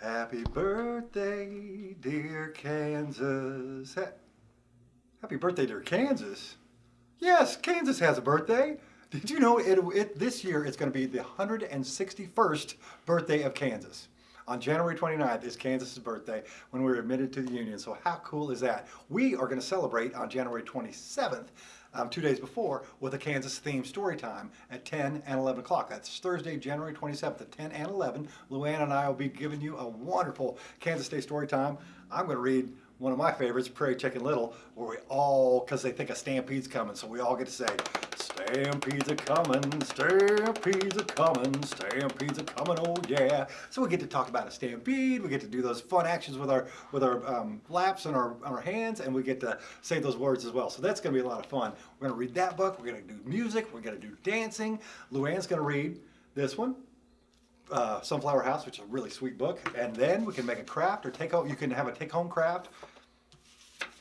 Happy birthday, dear Kansas. Ha- Happy birthday, dear Kansas. Yes, Kansas has a birthday. Did you know it, it this year it's going to be the 161st birthday of Kansas? On January 29th is Kansas's birthday when we were admitted to the Union. So how cool is that? We are going to celebrate on January 27th, um, two days before, with a Kansas themed story time at 10 and 11 o'clock. That's Thursday, January 27th at 10 and 11. Luann and I will be giving you a wonderful Kansas Day story time. I'm going to read one of my favorites, Prairie Chicken Little, where we all, because they think a stampede's coming, so we all get to say, Stampede's a coming, stampede's a coming, stampede's a coming, oh yeah. So we get to talk about a stampede, we get to do those fun actions with our with our um, laps and our, our hands, and we get to say those words as well. So that's going to be a lot of fun. We're going to read that book, we're going to do music, we're going to do dancing. Luann's going to read this one, uh, Sunflower House, which is a really sweet book. And then we can make a craft or take home, you can have a take home craft.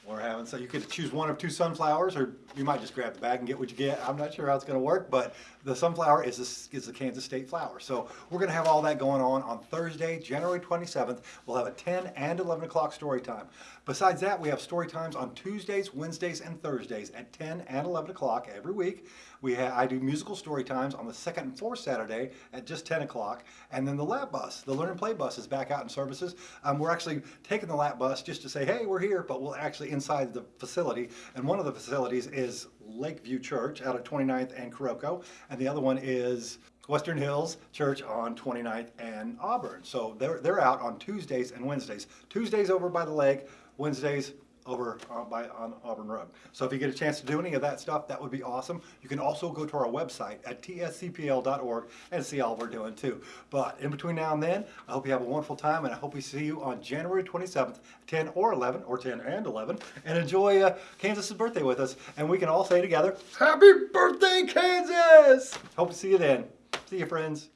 Or having, so you could choose one of two sunflowers, or you might just grab the bag and get what you get. I'm not sure how it's gonna work, but the sunflower is, a, is the Kansas State flower. So we're gonna have all that going on on Thursday, January 27th. We'll have a 10 and 11 o'clock story time. Besides that, we have story times on Tuesdays, Wednesdays, and Thursdays at 10 and 11 o'clock every week. We have, I do musical story times on the second and fourth Saturday at just 10 o'clock. And then the lap bus, the Learn and Play bus is back out in services. Um, we're actually taking the lap bus just to say, hey, we're here, but we'll actually inside the facility. And one of the facilities is Lakeview Church out of 29th and Croco. And the other one is Western Hills Church on 29th and Auburn. So they're, they're out on Tuesdays and Wednesdays. Tuesdays over by the lake, Wednesdays over uh, by on Auburn Road. So if you get a chance to do any of that stuff, that would be awesome. You can also go to our website at tscpl.org and see all we're doing too. But in between now and then, I hope you have a wonderful time and I hope we see you on January 27th, 10 or 11, or 10 and 11, and enjoy uh, Kansas's birthday with us. And we can all say together, Happy birthday, Kansas! Hope to see you then. See you, friends.